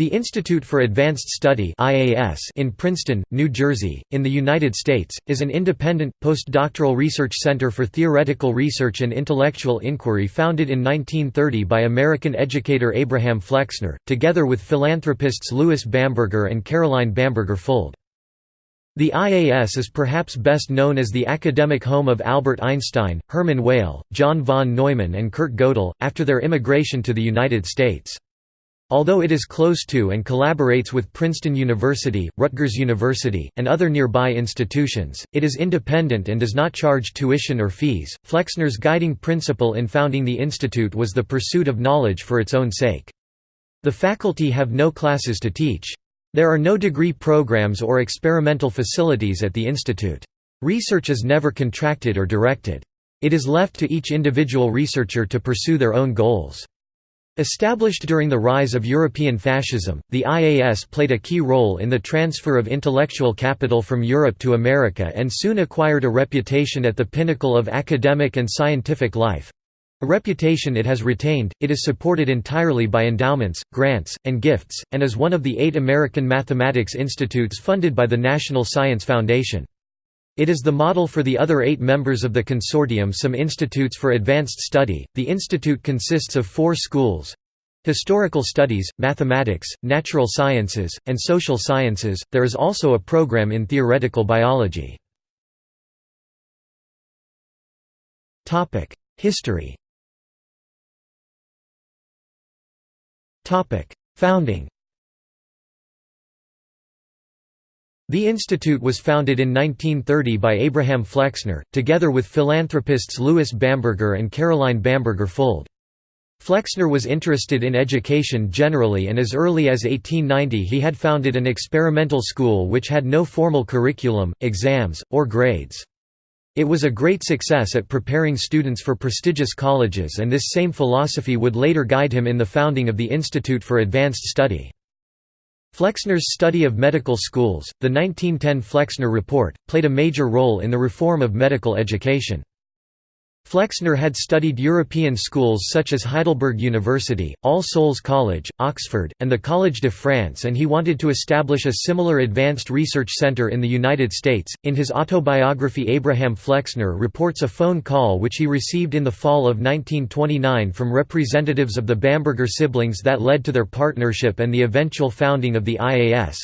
The Institute for Advanced Study in Princeton, New Jersey, in the United States, is an independent, postdoctoral research center for theoretical research and intellectual inquiry founded in 1930 by American educator Abraham Flexner, together with philanthropists Louis Bamberger and Caroline Bamberger Fuld. The IAS is perhaps best known as the academic home of Albert Einstein, Hermann Weyl, John von Neumann and Kurt Gödel, after their immigration to the United States. Although it is close to and collaborates with Princeton University, Rutgers University, and other nearby institutions, it is independent and does not charge tuition or fees. Flexner's guiding principle in founding the institute was the pursuit of knowledge for its own sake. The faculty have no classes to teach. There are no degree programs or experimental facilities at the institute. Research is never contracted or directed. It is left to each individual researcher to pursue their own goals. Established during the rise of European fascism, the IAS played a key role in the transfer of intellectual capital from Europe to America and soon acquired a reputation at the pinnacle of academic and scientific life. A reputation it has retained, it is supported entirely by endowments, grants, and gifts, and is one of the eight American mathematics institutes funded by the National Science Foundation. It is the model for the other eight members of the consortium some institutes for advanced study. The institute consists of four schools historical studies, mathematics, natural sciences, and social sciences. There is also a program in theoretical biology. History Founding The institute was founded in 1930 by Abraham Flexner, together with philanthropists Louis Bamberger and Caroline Bamberger Fuld. Flexner was interested in education generally and as early as 1890 he had founded an experimental school which had no formal curriculum, exams, or grades. It was a great success at preparing students for prestigious colleges and this same philosophy would later guide him in the founding of the Institute for Advanced Study. Flexner's study of medical schools, the 1910 Flexner Report, played a major role in the reform of medical education. Flexner had studied European schools such as Heidelberg University, All Souls College, Oxford, and the Collège de France and he wanted to establish a similar advanced research center in the United States. In his autobiography Abraham Flexner reports a phone call which he received in the fall of 1929 from representatives of the Bamberger siblings that led to their partnership and the eventual founding of the IAS.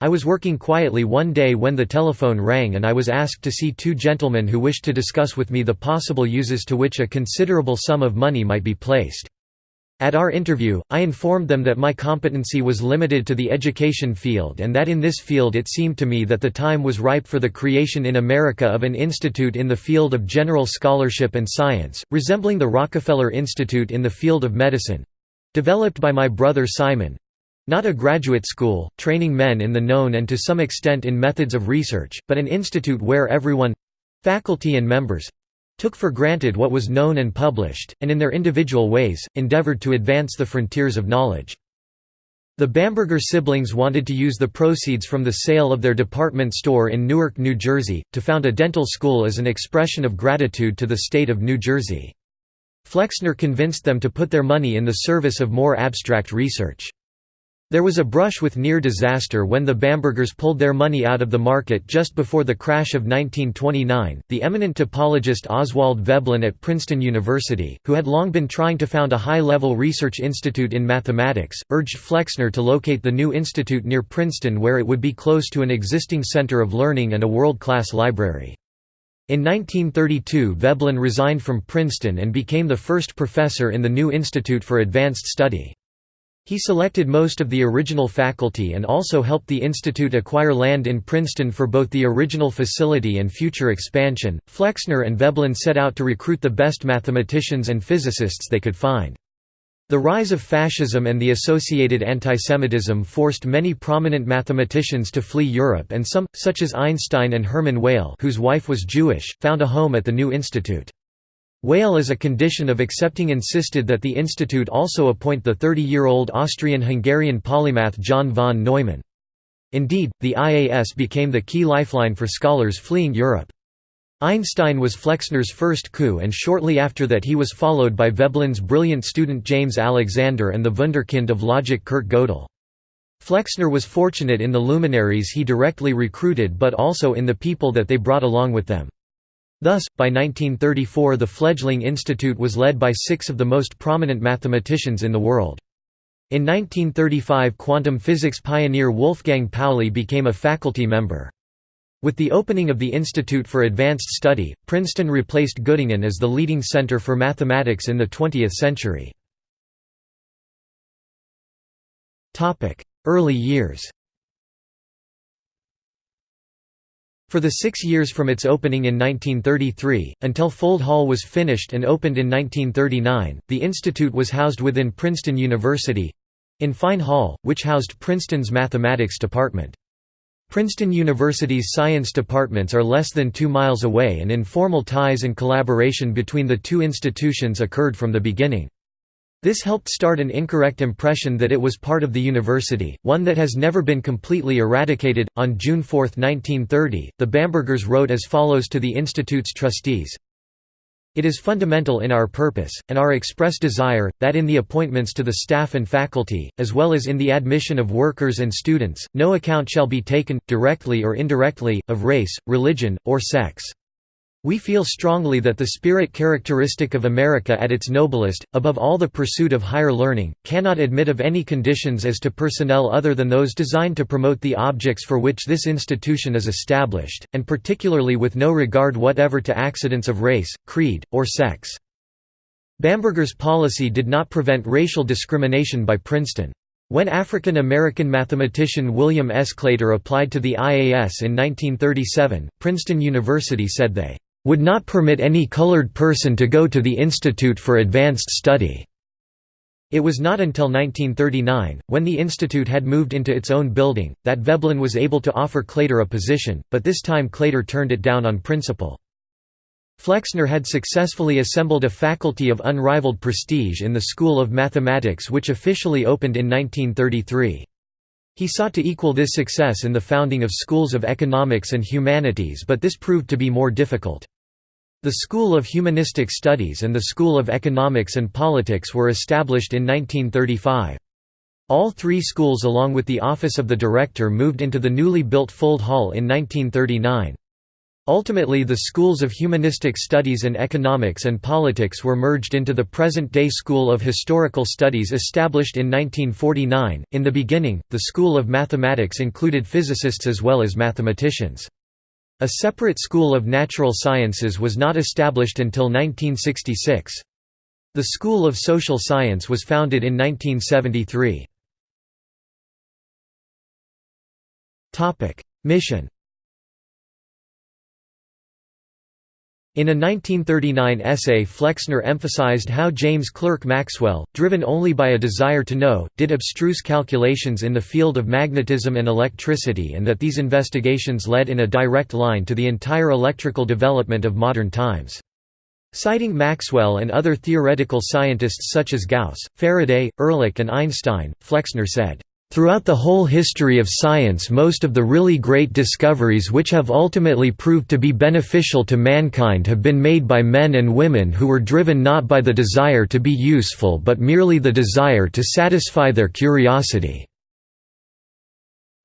I was working quietly one day when the telephone rang and I was asked to see two gentlemen who wished to discuss with me the possible uses to which a considerable sum of money might be placed. At our interview, I informed them that my competency was limited to the education field and that in this field it seemed to me that the time was ripe for the creation in America of an institute in the field of general scholarship and science, resembling the Rockefeller Institute in the field of medicine—developed by my brother Simon, not a graduate school, training men in the known and to some extent in methods of research, but an institute where everyone—faculty and members—took for granted what was known and published, and in their individual ways, endeavored to advance the frontiers of knowledge. The Bamberger siblings wanted to use the proceeds from the sale of their department store in Newark, New Jersey, to found a dental school as an expression of gratitude to the state of New Jersey. Flexner convinced them to put their money in the service of more abstract research. There was a brush with near disaster when the Bambergers pulled their money out of the market just before the crash of 1929. The eminent topologist Oswald Veblen at Princeton University, who had long been trying to found a high level research institute in mathematics, urged Flexner to locate the new institute near Princeton where it would be close to an existing center of learning and a world class library. In 1932 Veblen resigned from Princeton and became the first professor in the new Institute for Advanced Study. He selected most of the original faculty and also helped the institute acquire land in Princeton for both the original facility and future expansion. Flexner and Veblen set out to recruit the best mathematicians and physicists they could find. The rise of fascism and the associated antisemitism forced many prominent mathematicians to flee Europe and some, such as Einstein and Hermann Weyl whose wife was Jewish, found a home at the new institute. Weyl as a condition of accepting insisted that the institute also appoint the 30-year-old Austrian-Hungarian polymath John von Neumann. Indeed, the IAS became the key lifeline for scholars fleeing Europe. Einstein was Flexner's first coup and shortly after that he was followed by Veblen's brilliant student James Alexander and the wunderkind of logic Kurt Gödel. Flexner was fortunate in the luminaries he directly recruited but also in the people that they brought along with them. Thus, by 1934 the fledgling institute was led by six of the most prominent mathematicians in the world. In 1935 quantum physics pioneer Wolfgang Pauli became a faculty member. With the opening of the Institute for Advanced Study, Princeton replaced Göttingen as the leading center for mathematics in the 20th century. Early years For the six years from its opening in 1933, until Fuld Hall was finished and opened in 1939, the institute was housed within Princeton University—in Fine Hall, which housed Princeton's mathematics department. Princeton University's science departments are less than two miles away and informal ties and collaboration between the two institutions occurred from the beginning. This helped start an incorrect impression that it was part of the university, one that has never been completely eradicated. On June 4, 1930, the Bambergers wrote as follows to the Institute's trustees it is fundamental in our purpose, and our express desire, that in the appointments to the staff and faculty, as well as in the admission of workers and students, no account shall be taken, directly or indirectly, of race, religion, or sex. We feel strongly that the spirit characteristic of America at its noblest, above all the pursuit of higher learning, cannot admit of any conditions as to personnel other than those designed to promote the objects for which this institution is established, and particularly with no regard whatever to accidents of race, creed, or sex. Bamberger's policy did not prevent racial discrimination by Princeton. When African American mathematician William S. Claytor applied to the IAS in 1937, Princeton University said they would not permit any colored person to go to the Institute for Advanced Study. It was not until 1939, when the institute had moved into its own building, that Veblen was able to offer Claytor a position, but this time Claytor turned it down on principle. Flexner had successfully assembled a faculty of unrivaled prestige in the School of Mathematics which officially opened in 1933. He sought to equal this success in the founding of schools of economics and humanities but this proved to be more difficult. The School of Humanistic Studies and the School of Economics and Politics were established in 1935. All three schools along with the Office of the Director moved into the newly built Fuld Hall in 1939. Ultimately the schools of humanistic studies and economics and politics were merged into the present-day School of Historical Studies established in 1949. In the beginning, the School of Mathematics included physicists as well as mathematicians. A separate school of natural sciences was not established until 1966. The School of Social Science was founded in 1973. Mission In a 1939 essay Flexner emphasized how James Clerk Maxwell, driven only by a desire to know, did abstruse calculations in the field of magnetism and electricity and that these investigations led in a direct line to the entire electrical development of modern times. Citing Maxwell and other theoretical scientists such as Gauss, Faraday, Ehrlich and Einstein, Flexner said, Throughout the whole history of science most of the really great discoveries which have ultimately proved to be beneficial to mankind have been made by men and women who were driven not by the desire to be useful but merely the desire to satisfy their curiosity."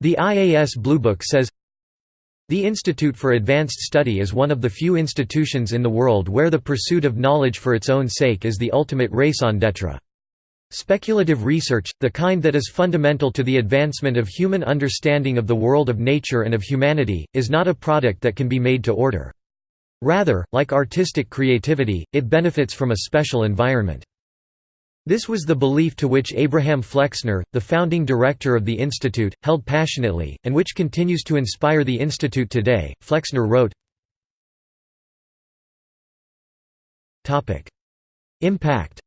The IAS Bluebook says, the Institute for Advanced Study is one of the few institutions in the world where the pursuit of knowledge for its own sake is the ultimate raison d'etre. Speculative research, the kind that is fundamental to the advancement of human understanding of the world of nature and of humanity, is not a product that can be made to order. Rather, like artistic creativity, it benefits from a special environment. This was the belief to which Abraham Flexner, the founding director of the Institute, held passionately, and which continues to inspire the Institute today. Flexner wrote Impact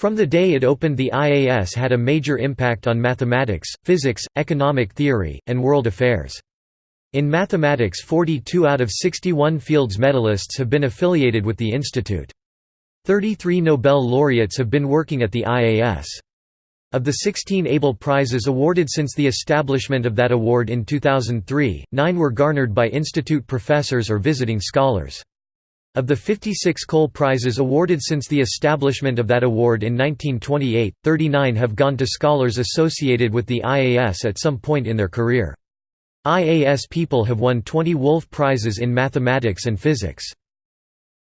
From the day it opened the IAS had a major impact on mathematics, physics, economic theory, and world affairs. In mathematics 42 out of 61 Fields medalists have been affiliated with the institute. 33 Nobel laureates have been working at the IAS. Of the 16 Abel Prizes awarded since the establishment of that award in 2003, nine were garnered by institute professors or visiting scholars. Of the 56 Cole Prizes awarded since the establishment of that award in 1928, 39 have gone to scholars associated with the IAS at some point in their career. IAS people have won 20 Wolf Prizes in mathematics and physics.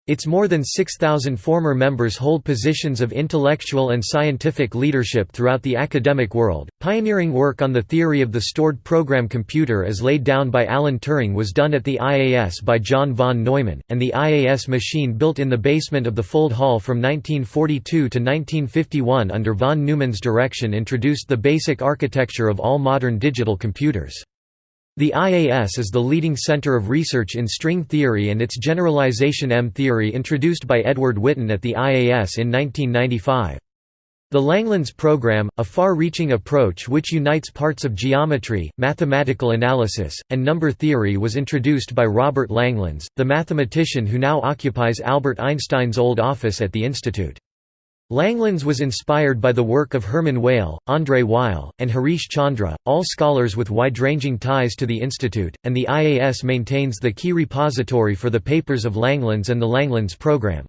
Its more than 6,000 former members hold positions of intellectual and scientific leadership throughout the academic world. Pioneering work on the theory of the stored program computer as laid down by Alan Turing was done at the IAS by John von Neumann, and the IAS machine built in the basement of the Fuld Hall from 1942 to 1951 under von Neumann's direction introduced the basic architecture of all modern digital computers. The IAS is the leading center of research in string theory and its generalization M-theory introduced by Edward Witten at the IAS in 1995. The Langlands program, a far-reaching approach which unites parts of geometry, mathematical analysis, and number theory was introduced by Robert Langlands, the mathematician who now occupies Albert Einstein's old office at the institute. Langlands was inspired by the work of Hermann Weyl, André Weil, and Harish Chandra, all scholars with wide-ranging ties to the institute, and the IAS maintains the key repository for the papers of Langlands and the Langlands program.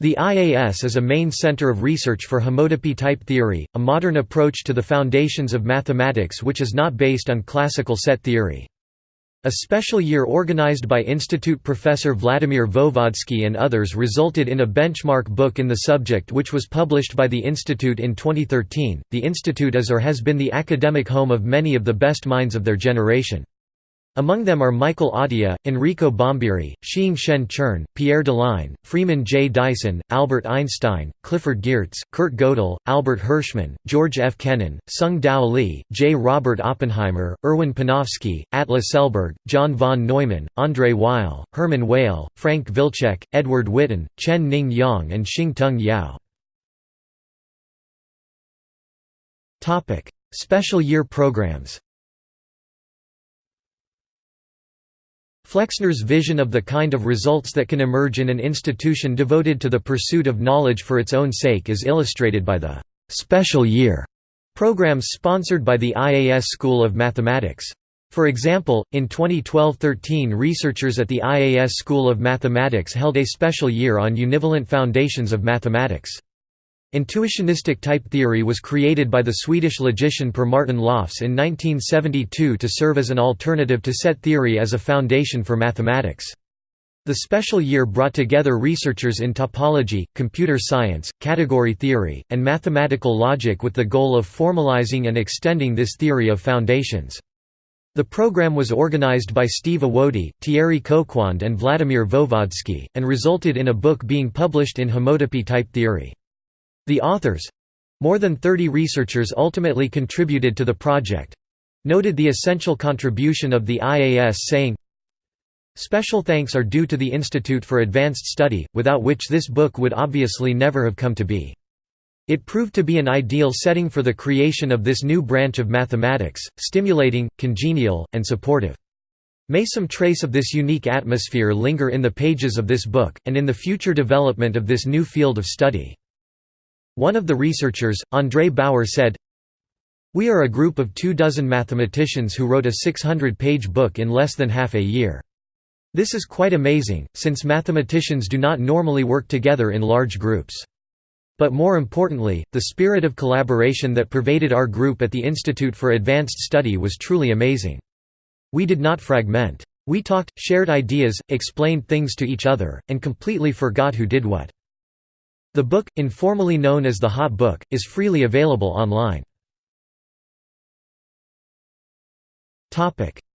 The IAS is a main center of research for homotopy type theory, a modern approach to the foundations of mathematics which is not based on classical set theory. A special year organized by Institute professor Vladimir Voevodsky and others resulted in a benchmark book in the subject which was published by the Institute in 2013. The Institute is or has been the academic home of many of the best minds of their generation. Among them are Michael Atiyah, Enrico Bombieri, Shiing-Shen Chern, Pierre Deligne, Freeman J. Dyson, Albert Einstein, Clifford Geertz, Kurt Gödel, Albert Hirschman, George F. Kennan, Tsung-Dao Lee, J. Robert Oppenheimer, Erwin Panofsky, Atle Selberg, John von Neumann, André Weil, Hermann Weyl, Frank Wilczek, Edward Witten, Chen Ning Yang and Shing-Tung Yau. Special year programs Flexner's vision of the kind of results that can emerge in an institution devoted to the pursuit of knowledge for its own sake is illustrated by the «special year» programs sponsored by the IAS School of Mathematics. For example, in 2012–13 researchers at the IAS School of Mathematics held a special year on univalent foundations of mathematics. Intuitionistic type theory was created by the Swedish logician Per Martin Lofs in 1972 to serve as an alternative to set theory as a foundation for mathematics. The special year brought together researchers in topology, computer science, category theory, and mathematical logic with the goal of formalizing and extending this theory of foundations. The program was organized by Steve Awodey, Thierry Coquand and Vladimir Voevodsky, and resulted in a book being published in homotopy type theory. The authors—more than 30 researchers ultimately contributed to the project—noted the essential contribution of the IAS saying, Special thanks are due to the Institute for Advanced Study, without which this book would obviously never have come to be. It proved to be an ideal setting for the creation of this new branch of mathematics, stimulating, congenial, and supportive. May some trace of this unique atmosphere linger in the pages of this book, and in the future development of this new field of study. One of the researchers, Andrej Bauer said, We are a group of two dozen mathematicians who wrote a 600-page book in less than half a year. This is quite amazing, since mathematicians do not normally work together in large groups. But more importantly, the spirit of collaboration that pervaded our group at the Institute for Advanced Study was truly amazing. We did not fragment. We talked, shared ideas, explained things to each other, and completely forgot who did what. The book, informally known as the HoTT Book, is freely available online.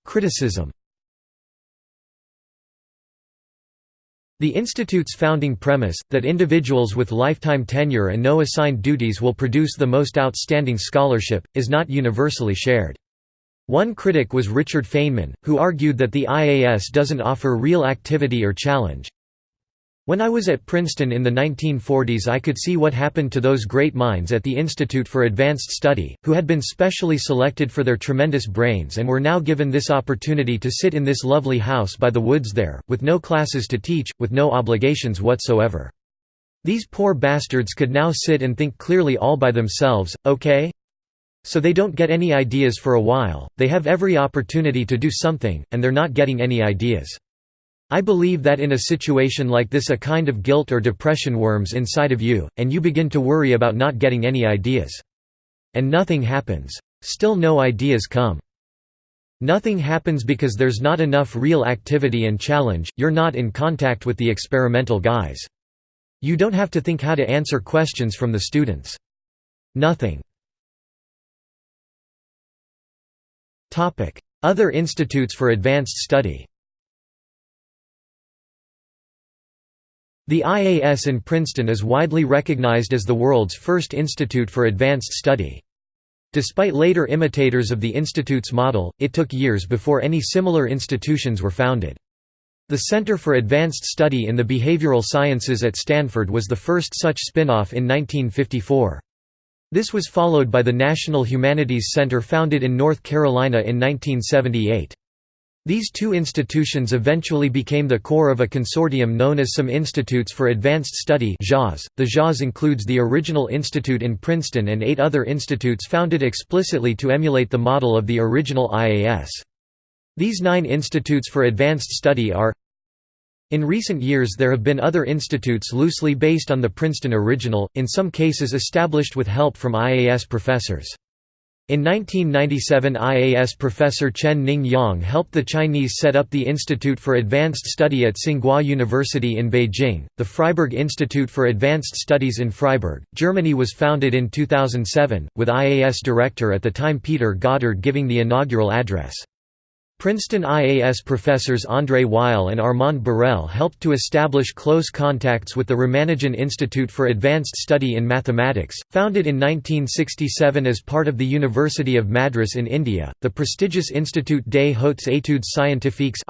Criticism The Institute's founding premise, that individuals with lifetime tenure and no assigned duties will produce the most outstanding scholarship, is not universally shared. One critic was Richard Feynman, who argued that the IAS doesn't offer real activity or challenge, when I was at Princeton in the 1940s I could see what happened to those great minds at the Institute for Advanced Study, who had been specially selected for their tremendous brains and were now given this opportunity to sit in this lovely house by the woods there, with no classes to teach, with no obligations whatsoever. These poor bastards could now sit and think clearly all by themselves, okay? So they don't get any ideas for a while, they have every opportunity to do something, and they're not getting any ideas. I believe that in a situation like this a kind of guilt or depression worms inside of you, and you begin to worry about not getting any ideas. And nothing happens. Still no ideas come. Nothing happens because there's not enough real activity and challenge, you're not in contact with the experimental guys. You don't have to think how to answer questions from the students. Nothing. Other institutes for advanced study The IAS in Princeton is widely recognized as the world's first institute for advanced study. Despite later imitators of the institute's model, it took years before any similar institutions were founded. The Center for Advanced Study in the Behavioral Sciences at Stanford was the first such spin-off in 1954. This was followed by the National Humanities Center founded in North Carolina in 1978. These two institutions eventually became the core of a consortium known as Some Institutes for Advanced Study .The JAS includes the original institute in Princeton and eight other institutes founded explicitly to emulate the model of the original IAS. These nine institutes for advanced study are in recent years there have been other institutes loosely based on the Princeton original, in some cases established with help from IAS professors. In 1997 IAS professor Chen Ning Yang helped the Chinese set up the Institute for Advanced Study at Tsinghua University in Beijing. The Freiburg Institute for Advanced Studies in Freiburg, Germany was founded in 2007, with IAS director at the time Peter Goddard giving the inaugural address. Princeton IAS professors André Weil and Armand Borel helped to establish close contacts with the Ramanujan Institute for Advanced Study in Mathematics, founded in 1967 as part of the University of Madras in India, the prestigious Institut des Hautes Études Scientifiques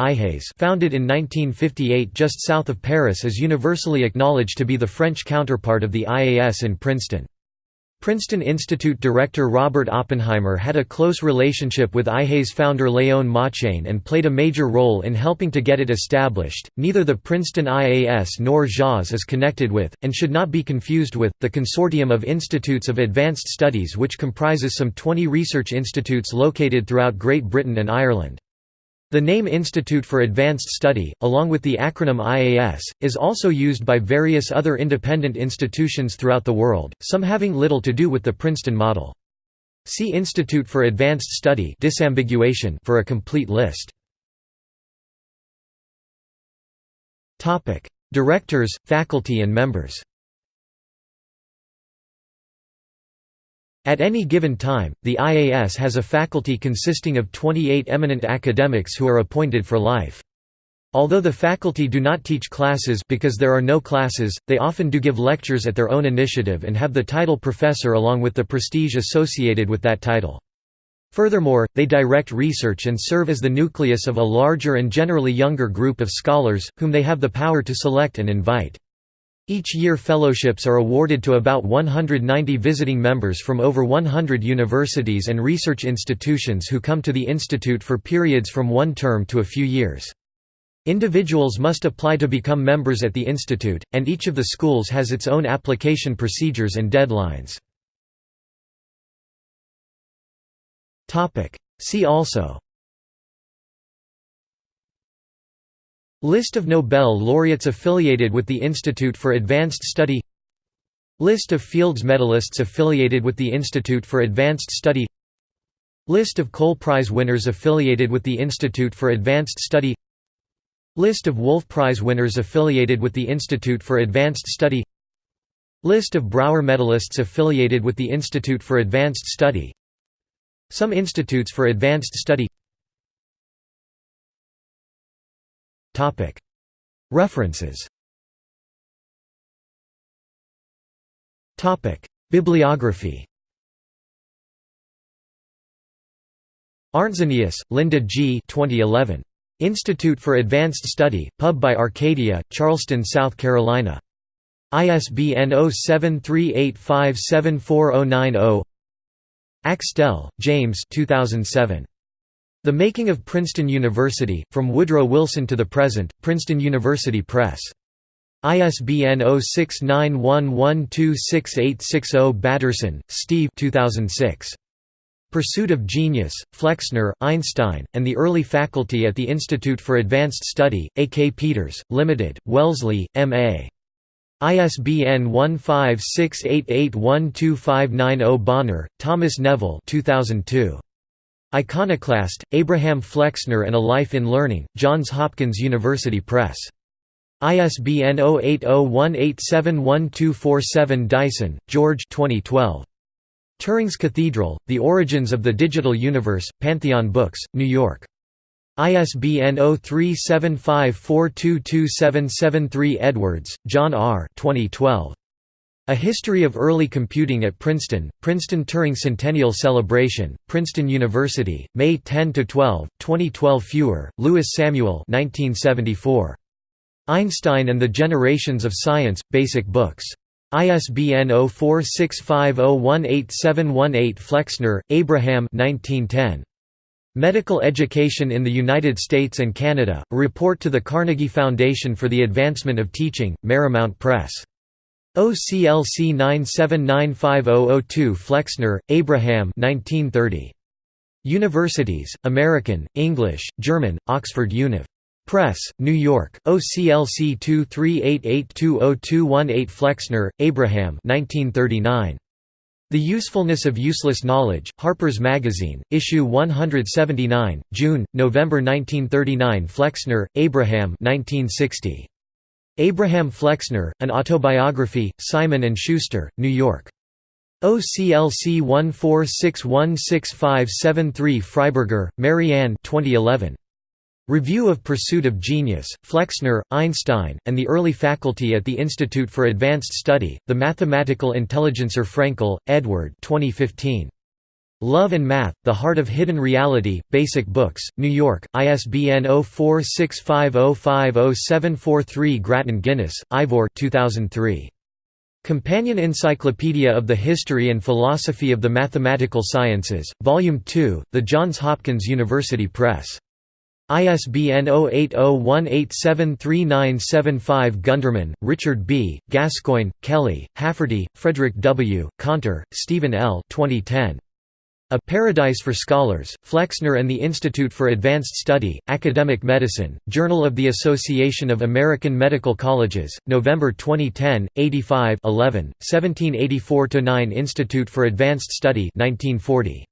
founded in 1958 just south of Paris is universally acknowledged to be the French counterpart of the IAS in Princeton. Princeton Institute director Robert Oppenheimer had a close relationship with IHES founder Léon Motchane and played a major role in helping to get it established. Neither the Princeton IAS nor JAS is connected with, and should not be confused with, the Consortium of Institutes of Advanced Studies, which comprises some 20 research institutes located throughout Great Britain and Ireland. The name Institute for Advanced Study, along with the acronym IAS, is also used by various other independent institutions throughout the world, some having little to do with the Princeton model. See Institute for Advanced Study disambiguation for a complete list. Directors, faculty and members At any given time, the IAS has a faculty consisting of 28 eminent academics who are appointed for life. Although the faculty do not teach classes because there are no classes, they often do give lectures at their own initiative and have the title professor along with the prestige associated with that title. Furthermore, they direct research and serve as the nucleus of a larger and generally younger group of scholars, whom they have the power to select and invite. Each year fellowships are awarded to about 190 visiting members from over 100 universities and research institutions who come to the institute for periods from one term to a few years. Individuals must apply to become members at the institute, and each of the schools has its own application procedures and deadlines. See also List of Nobel laureates affiliated with the Institute for Advanced Study List of Fields medalists affiliated with the Institute for Advanced Study List of Cole Prize winners affiliated with the Institute for Advanced Study List of Wolf Prize winners affiliated with the Institute for Advanced Study List of Brouwer medalists affiliated with the Institute for Advanced Study Some institutes for advanced study References Bibliography Arntzenius, Linda G. 2011. Institute for Advanced Study, pub by Arcadia, Charleston, South Carolina. ISBN 0738574090 Axtell, James 2007. The Making of Princeton University, From Woodrow Wilson to the Present, Princeton University Press. ISBN 0691126860 Batterson, Steve 2006. Pursuit of Genius, Flexner, Einstein, and the Early Faculty at the Institute for Advanced Study, A. K. Peters, Limited, Wellesley, M.A. ISBN 1568812590 Bonner, Thomas Neville 2002. Iconoclast, Abraham Flexner and A Life in Learning, Johns Hopkins University Press. ISBN 0801871247 Dyson, George 2012. Turing's Cathedral, The Origins of the Digital Universe, Pantheon Books, New York. ISBN 0375422773 Edwards, John R. 2012. A History of Early Computing at Princeton, Princeton Turing Centennial Celebration, Princeton University, May 10–12, 2012 Feuer, Lewis Samuel 1974. Einstein and the Generations of Science, Basic Books. ISBN 0465018718 Flexner, Abraham 1910. Medical Education in the United States and Canada, a report to the Carnegie Foundation for the Advancement of Teaching, Merrymount Press. OCLC 9795002 Flexner, Abraham 1930. Universities, American, English, German, Oxford Univ. Press, New York, OCLC 2388202118 Flexner, Abraham 1939. The Usefulness of Useless Knowledge, Harper's Magazine, Issue 179, June, November 1939 Flexner, Abraham 1960. Abraham Flexner, An Autobiography, Simon & Schuster, New York. OCLC 14616573 Freiberger, Marianne 2011. Review of Pursuit of Genius, Flexner, Einstein, and the Early Faculty at the Institute for Advanced Study, The Mathematical Intelligencer Frenkel, Edward 2015. Love and Math, The Heart of Hidden Reality, Basic Books, New York, ISBN 0465050743 Grattan Guinness, Ivor 2003. Companion Encyclopedia of the History and Philosophy of the Mathematical Sciences, Volume 2, The Johns Hopkins University Press. ISBN 0801873975 Gunderman, Richard B., Gascoigne, Kelly, Hafferty, Frederick W., Conter, Stephen L. 2010. A Paradise for Scholars, Flexner and the Institute for Advanced Study, Academic Medicine, Journal of the Association of American Medical Colleges, November 2010, 85 11, 1784–9 Institute for Advanced Study 1940.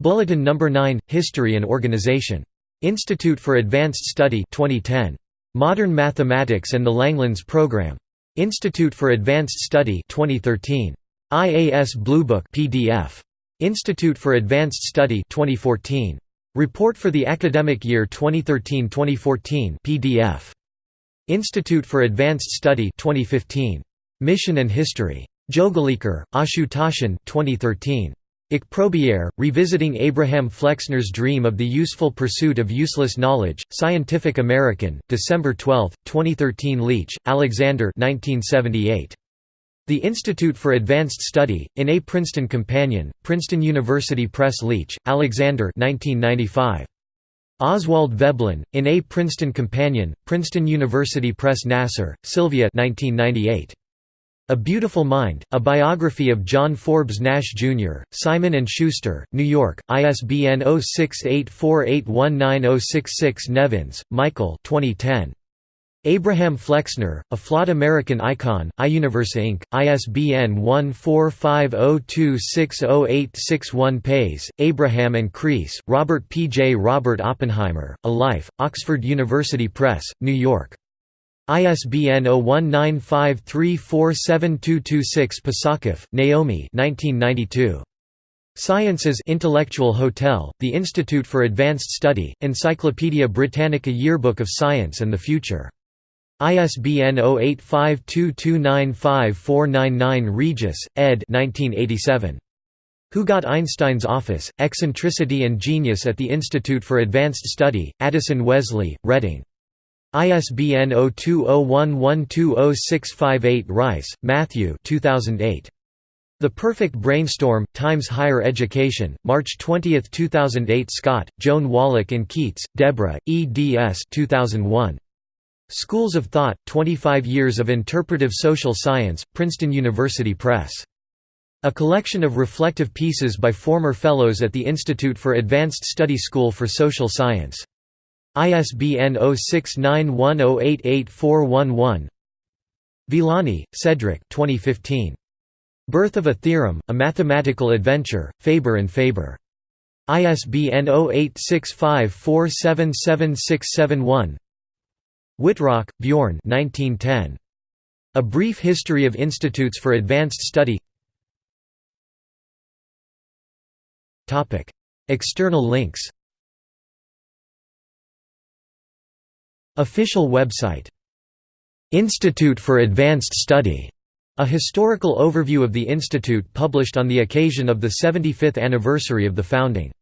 Bulletin No. 9, History and Organization. Institute for Advanced Study 2010. Modern Mathematics and the Langlands Program. Institute for Advanced Study 2013. IAS Bluebook PDF. Institute for Advanced Study 2014. Report for the academic year 2013-2014 PDF. Institute for Advanced Study 2015. Mission and History. Jogalekar, Ashutosh 2013. Ich Revisiting Abraham Flexner's Dream of the Useful Pursuit of Useless Knowledge, Scientific American, December 12, 2013 Leach, Alexander 1978. The Institute for Advanced Study, in A Princeton Companion, Princeton University Press Leach, Alexander 1995. Oswald Veblen, in A Princeton Companion, Princeton University Press Nasar, Sylvia 1998. A Beautiful Mind, a biography of John Forbes Nash, Jr., Simon & Schuster, New York, ISBN 0684819066 Nevins, Michael 2010. Abraham Flexner, A Flawed American Icon, iUniverse Inc., ISBN 1450260861 Pais, Abraham and Crease, Robert P. J. Robert Oppenheimer, A Life, Oxford University Press, New York. ISBN 0195347226 Posokhoff, Naomi 1992. Sciences Intellectual Hotel, The Institute for Advanced Study, Encyclopædia Britannica Yearbook of Science and the Future. ISBN 0852295499 Regis, ed. 1987. Who Got Einstein's Office, Eccentricity and Genius at the Institute for Advanced Study, Addison Wesley, Reading. ISBN 0201120658 Rice, Matthew 2008. The Perfect Brainstorm, Times Higher Education, March 20, 2008 Scott, Joan Wallach and Keates, Deborah, eds 2001. Schools of Thought, 25 Years of Interpretive Social Science, Princeton University Press. A collection of reflective pieces by former fellows at the Institute for Advanced Study School for Social Science. ISBN 0691088411 Villani, Cedric 2015. Birth of a Theorem, A Mathematical Adventure, Faber and Faber. ISBN 0865477671 Wittrock, Bjorn 1910. A Brief History of Institutes for Advanced Study. External links. Official website. Institute for Advanced Study. A historical overview of the institute published on the occasion of the 75th anniversary of the founding